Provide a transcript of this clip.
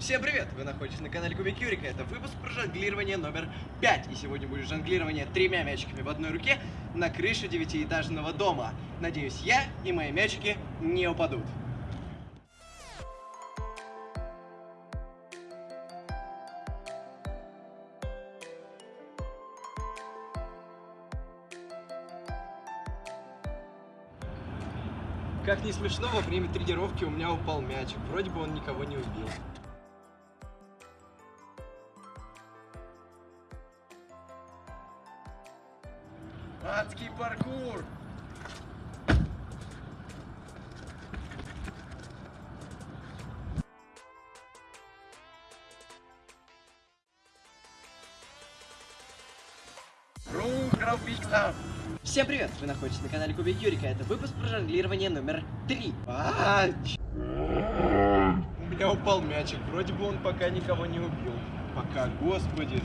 Всем привет! Вы находитесь на канале Кубик Юрика. Это выпуск про жонглирование номер 5. И сегодня будет жонглирование тремя мячиками в одной руке на крыше девятиэтажного дома. Надеюсь, я и мои мячики не упадут. Как не смешно, во время тренировки у меня упал мячик. Вроде бы он никого не убил. Адский паркур! Всем привет! Вы находитесь на канале Кубик Юрика. Это выпуск про жонглирование номер 3. А, ч- У меня упал мячик. Вроде бы он пока никого не убил. Пока, господи.